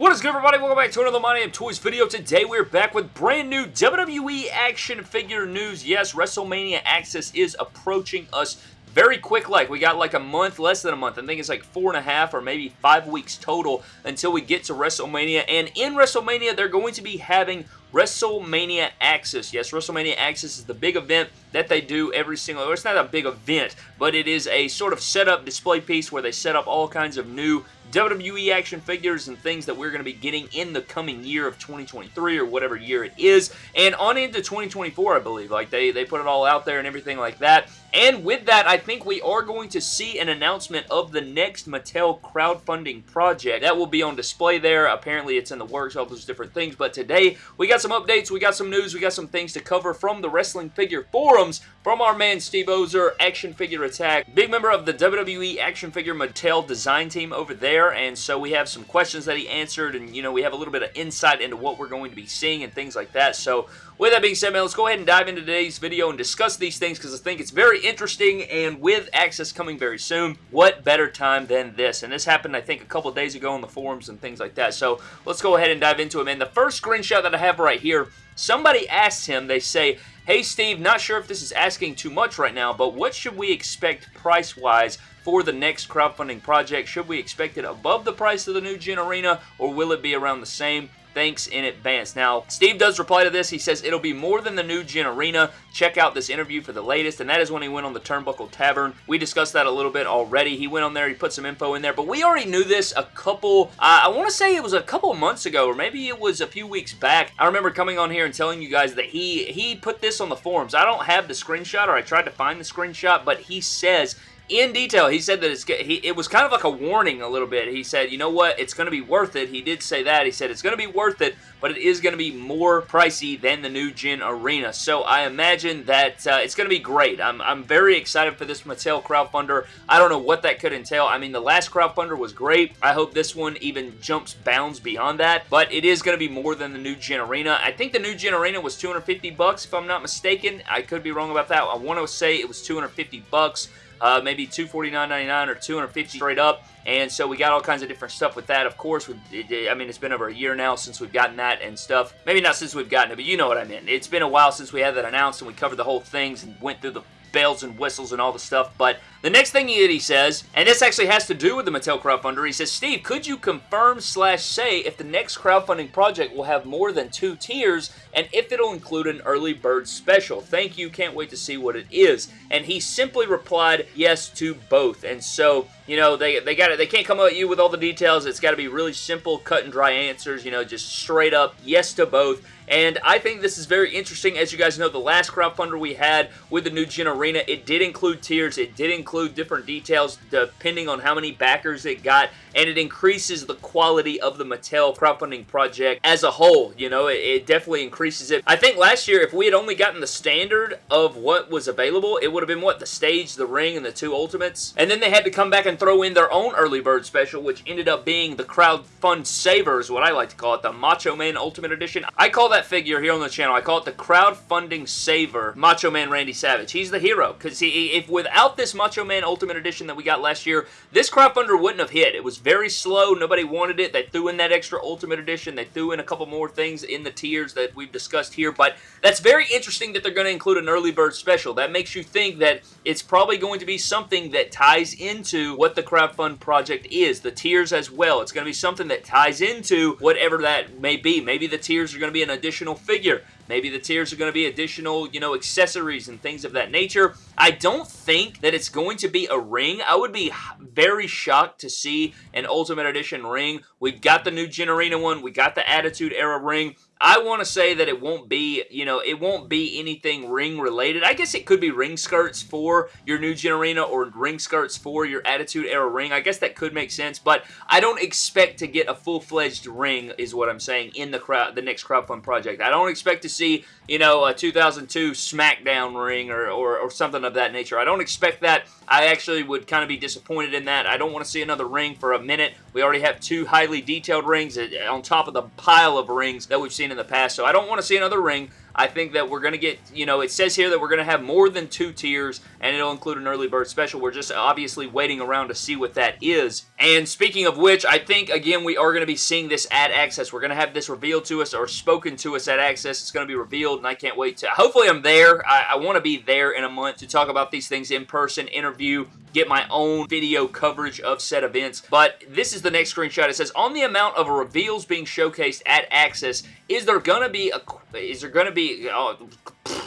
What is good everybody? Welcome back to another My Name Toys video. Today we're back with brand new WWE action figure news. Yes, WrestleMania Access is approaching us very quick like. We got like a month, less than a month. I think it's like four and a half or maybe five weeks total until we get to WrestleMania. And in WrestleMania, they're going to be having WrestleMania Access. Yes, WrestleMania Access is the big event that they do every single, well, it's not a big event, but it is a sort of setup display piece where they set up all kinds of new WWE action figures and things that we're going to be getting in the coming year of 2023 or whatever year it is. And on into 2024, I believe. Like, they, they put it all out there and everything like that. And with that, I think we are going to see an announcement of the next Mattel crowdfunding project. That will be on display there. Apparently, it's in the works, all those different things. But today, we got some updates, we got some news, we got some things to cover from the Wrestling Figure Forums from our man Steve Ozer, Action Figure Attack, big member of the WWE Action Figure Mattel design team over there. And so we have some questions that he answered, and, you know, we have a little bit of insight into what we're going to be seeing and things like that. So with that being said, man, let's go ahead and dive into today's video and discuss these things because I think it's very interesting and with Access coming very soon, what better time than this? And this happened, I think, a couple days ago on the forums and things like that. So let's go ahead and dive into it, man. The first screenshot that I have right here, somebody asks him, they say, Hey Steve, not sure if this is asking too much right now, but what should we expect price-wise for the next crowdfunding project? Should we expect it above the price of the new Gen Arena, or will it be around the same? Thanks in advance. Now, Steve does reply to this. He says, it'll be more than the new Gen Arena. Check out this interview for the latest, and that is when he went on the Turnbuckle Tavern. We discussed that a little bit already. He went on there, he put some info in there, but we already knew this a couple, uh, I want to say it was a couple months ago, or maybe it was a few weeks back. I remember coming on here and telling you guys that he, he put this on the forums. I don't have the screenshot, or I tried to find the screenshot, but he says in detail, he said that it's he, it was kind of like a warning a little bit. He said, you know what, it's going to be worth it. He did say that. He said it's going to be worth it, but it is going to be more pricey than the new Gen Arena. So I imagine that uh, it's going to be great. I'm, I'm very excited for this Mattel crowdfunder. I don't know what that could entail. I mean, the last crowdfunder was great. I hope this one even jumps bounds beyond that, but it is going to be more than the new Gen Arena. I think the new Gen Arena was 250 bucks, if I'm not mistaken. I could be wrong about that. I want to say it was 250 bucks uh, maybe $249.99 or 250 straight up. And so we got all kinds of different stuff with that. Of course, I mean, it's been over a year now since we've gotten that and stuff. Maybe not since we've gotten it, but you know what I mean. It's been a while since we had that announced and we covered the whole things and went through the bells and whistles and all the stuff. But the next thing that he says, and this actually has to do with the Mattel crowdfunder, he says, Steve, could you confirm slash say if the next crowdfunding project will have more than two tiers and if it'll include an early bird special? Thank you. Can't wait to see what it is. And he simply replied yes to both. And so, you know, they, they got. They can't come at you with all the details. It's got to be really simple, cut and dry answers, you know, just straight up yes to both. And I think this is very interesting. As you guys know, the last crowdfunder we had with the new Gen Arena, it did include tiers. It did include different details depending on how many backers it got. And it increases the quality of the Mattel crowdfunding project as a whole. You know, it, it definitely increases it. I think last year, if we had only gotten the standard of what was available, it would have been, what, the stage, the ring, and the two ultimates? And then they had to come back and throw in their own early bird special, which ended up being the crowdfund savers, what I like to call it, the Macho Man Ultimate Edition. I call that that figure here on the channel. I call it the crowdfunding saver Macho Man Randy Savage. He's the hero because he, if without this Macho Man Ultimate Edition that we got last year, this crowdfunder wouldn't have hit. It was very slow. Nobody wanted it. They threw in that extra Ultimate Edition. They threw in a couple more things in the tiers that we've discussed here, but that's very interesting that they're going to include an early bird special. That makes you think that it's probably going to be something that ties into what the crowdfund project is, the tiers as well. It's going to be something that ties into whatever that may be. Maybe the tiers are going to be an additional figure. Maybe the tiers are going to be additional, you know, accessories and things of that nature. I don't think that it's going to be a ring. I would be very shocked to see an Ultimate Edition ring. We've got the new Gen Arena one. We got the Attitude Era ring. I want to say that it won't be, you know, it won't be anything ring related. I guess it could be ring skirts for your new Gen Arena or ring skirts for your Attitude Era ring. I guess that could make sense, but I don't expect to get a full-fledged ring is what I'm saying in the crowd, the next crowdfund project. I don't expect to see, you know, a 2002 SmackDown ring or, or, or something of that nature. I don't expect that. I actually would kind of be disappointed in that. I don't want to see another ring for a minute. We already have two highly detailed rings eh, eh, on top of the pile of rings that we've seen in the past, so I don't want to see another ring. I think that we're going to get, you know, it says here that we're going to have more than two tiers, and it'll include an early bird special. We're just obviously waiting around to see what that is. And speaking of which, I think, again, we are going to be seeing this at Access. We're going to have this revealed to us or spoken to us at Access. It's going to be revealed, and I can't wait to... Hopefully I'm there. I, I want to be there in a month to talk about these things in person, interview, get my own video coverage of said events. But this is the next screenshot. It says, on the amount of reveals being showcased at Access, is there going to be a... Is there going to be... Oh,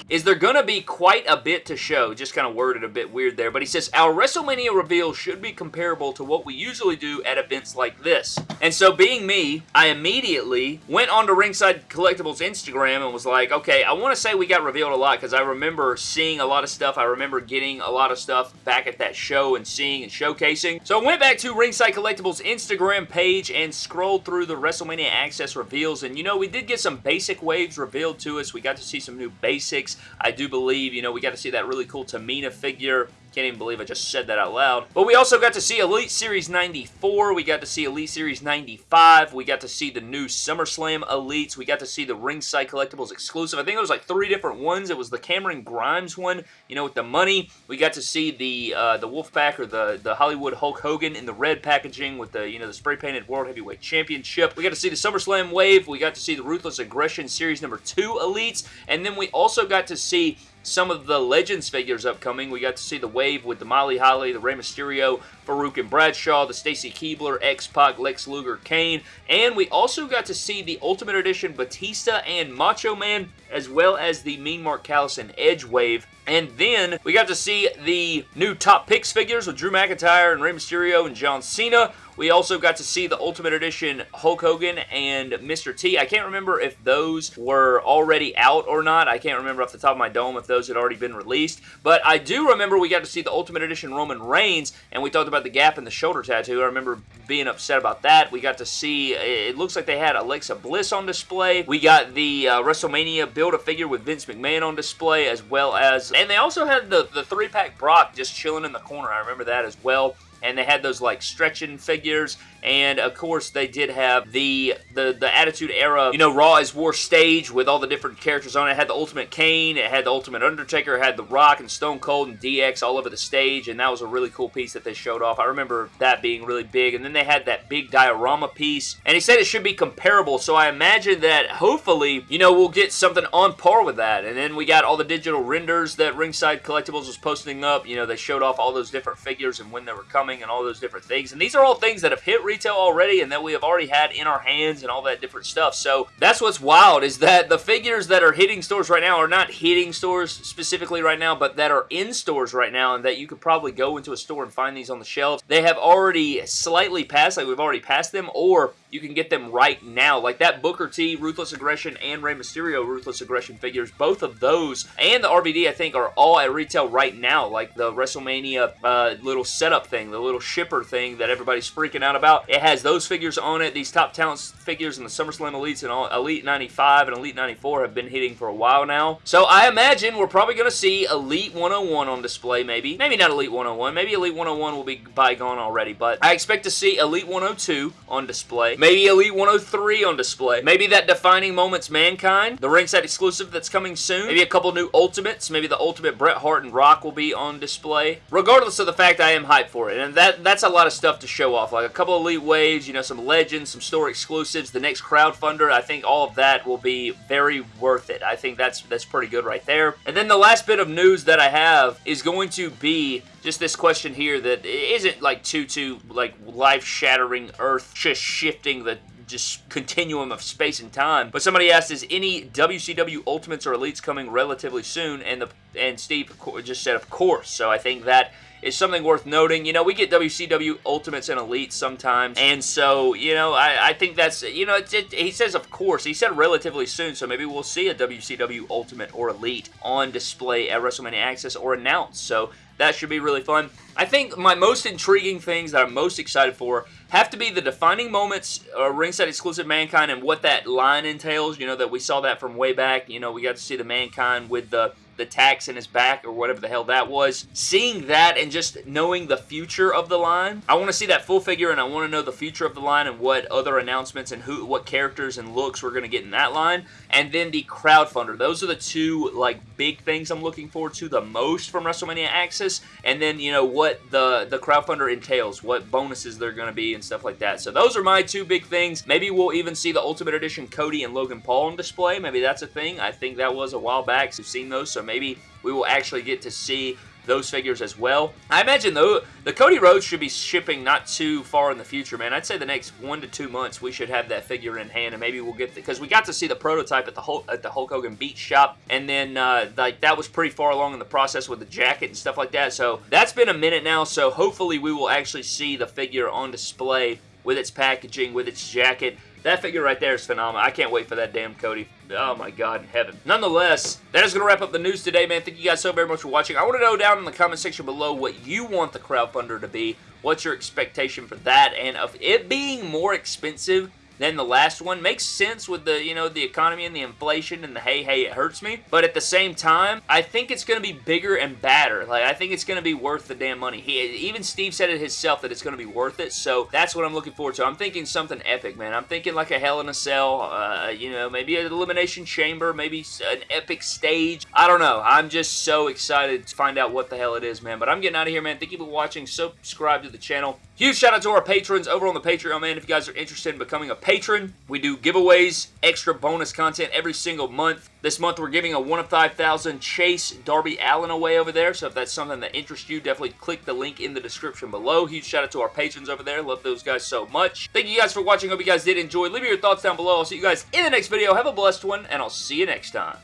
is there going to be quite a bit to show? Just kind of worded a bit weird there. But he says, our WrestleMania reveal should be comparable to what we usually do at events like this. And so being me, I immediately went onto Ringside Collectibles Instagram and was like, okay, I want to say we got revealed a lot because I remember seeing a lot of stuff. I remember getting a lot of stuff back at that show and seeing and showcasing. So I went back to Ringside Collectibles Instagram page and scrolled through the WrestleMania Access reveals. And you know, we did get some basic waves revealed to us. We got to see some new basics I do believe, you know, we got to see that really cool Tamina figure can't even believe I just said that out loud. But we also got to see Elite Series 94. We got to see Elite Series 95. We got to see the new SummerSlam Elites. We got to see the Ringside Collectibles exclusive. I think it was like three different ones. It was the Cameron Grimes one, you know, with the money. We got to see the uh, the Wolfpack or the, the Hollywood Hulk Hogan in the red packaging with the, you know, the spray-painted World Heavyweight Championship. We got to see the SummerSlam Wave. We got to see the Ruthless Aggression Series number 2 Elites. And then we also got to see some of the Legends figures upcoming. We got to see the Wave with the Molly Holly, the Rey Mysterio, Faarooq and Bradshaw, the Stacy Keibler, X-Pac, Lex Luger, Kane, and we also got to see the Ultimate Edition Batista and Macho Man, as well as the Mean Mark Callous and Edge Wave. And then we got to see the new Top Picks figures with Drew McIntyre and Rey Mysterio and John Cena. We also got to see the Ultimate Edition Hulk Hogan and Mr. T. I can't remember if those were already out or not. I can't remember off the top of my dome if those had already been released. But I do remember we got to see the Ultimate Edition Roman Reigns, and we talked about the gap in the shoulder tattoo. I remember being upset about that. We got to see, it looks like they had Alexa Bliss on display. We got the uh, WrestleMania Build-A-Figure with Vince McMahon on display, as well as, and they also had the, the three-pack Brock just chilling in the corner. I remember that as well and they had those like stretching figures and of course they did have the the the Attitude Era, you know, Raw is War stage with all the different characters on it. It had the Ultimate Kane, it had the Ultimate Undertaker, it had The Rock and Stone Cold and DX all over the stage, and that was a really cool piece that they showed off. I remember that being really big, and then they had that big diorama piece, and he said it should be comparable, so I imagine that hopefully, you know, we'll get something on par with that, and then we got all the digital renders that Ringside Collectibles was posting up, you know, they showed off all those different figures and when they were coming and all those different things, and these are all things that have hit retail already and that we have already had in our hands and all that different stuff. So that's what's wild is that the figures that are hitting stores right now are not hitting stores specifically right now, but that are in stores right now and that you could probably go into a store and find these on the shelves. They have already slightly passed, like we've already passed them, or you can get them right now. Like that Booker T, Ruthless Aggression, and Rey Mysterio Ruthless Aggression figures, both of those, and the RVD, I think, are all at retail right now. Like the WrestleMania uh, little setup thing, the little shipper thing that everybody's freaking out about. It has those figures on it. These top talents figures and the SummerSlam Elites and all, Elite 95 and Elite 94 have been hitting for a while now. So I imagine we're probably going to see Elite 101 on display maybe. Maybe not Elite 101. Maybe Elite 101 will be bygone already, but I expect to see Elite 102 on display. Maybe Elite 103 on display. Maybe that Defining Moments Mankind, the ringside exclusive that's coming soon. Maybe a couple new Ultimates. Maybe the Ultimate Bret Hart and Rock will be on display. Regardless of the fact I am hyped for it. And that that's a lot of stuff to show off. Like a couple Elite Waves, you know, some Legends, some store exclusives, the next crowdfunder. I think all of that will be very worth it. I think that's that's pretty good right there. And then the last bit of news that I have is going to be just this question here that isn't like too too like life-shattering, earth just shifting the just continuum of space and time. But somebody asked, is any WCW Ultimates or Elites coming relatively soon? And the and Steve just said, of course. So I think that is something worth noting. You know, we get WCW Ultimates and Elites sometimes, and so, you know, I, I think that's, you know, it, he says, of course, he said relatively soon, so maybe we'll see a WCW Ultimate or Elite on display at WrestleMania Access or announced, so that should be really fun. I think my most intriguing things that I'm most excited for have to be the defining moments, uh, ringside exclusive Mankind, and what that line entails. You know, that we saw that from way back. You know, we got to see the Mankind with the the tacks in his back or whatever the hell that was. Seeing that and just knowing the future of the line, I want to see that full figure and I want to know the future of the line and what other announcements and who, what characters and looks we're going to get in that line. And then the crowdfunder. Those are the two like big things I'm looking forward to the most from WrestleMania Access. And then, you know, what the, the crowdfunder entails, what bonuses they're going to be and stuff like that. So those are my two big things. Maybe we'll even see the Ultimate Edition Cody and Logan Paul on display. Maybe that's a thing. I think that was a while back. So we've seen those. So maybe we will actually get to see those figures as well. I imagine though the Cody Rhodes should be shipping not too far in the future, man. I'd say the next one to two months we should have that figure in hand, and maybe we'll get because we got to see the prototype at the Hulk, at the Hulk Hogan Beach shop, and then uh, like that was pretty far along in the process with the jacket and stuff like that. So that's been a minute now. So hopefully we will actually see the figure on display with its packaging, with its jacket. That figure right there is phenomenal. I can't wait for that damn Cody. Oh my god in heaven. Nonetheless, that is going to wrap up the news today, man. Thank you guys so very much for watching. I want to know down in the comment section below what you want the crowdfunder to be. What's your expectation for that? And of it being more expensive than the last one. Makes sense with the, you know, the economy and the inflation and the hey, hey, it hurts me. But at the same time, I think it's going to be bigger and badder. Like, I think it's going to be worth the damn money. He, even Steve said it himself that it's going to be worth it. So that's what I'm looking forward to. I'm thinking something epic, man. I'm thinking like a Hell in a Cell, uh, you know, maybe an Elimination Chamber, maybe an epic stage. I don't know. I'm just so excited to find out what the hell it is, man. But I'm getting out of here, man. Thank you for watching. Subscribe to the channel. Huge shout out to our patrons over on the Patreon, man. If you guys are interested in becoming a patron, we do giveaways, extra bonus content every single month. This month, we're giving a 1 of 5,000 Chase Darby Allin away over there, so if that's something that interests you, definitely click the link in the description below. Huge shout out to our patrons over there. Love those guys so much. Thank you guys for watching. Hope you guys did enjoy. Leave me your thoughts down below. I'll see you guys in the next video. Have a blessed one, and I'll see you next time.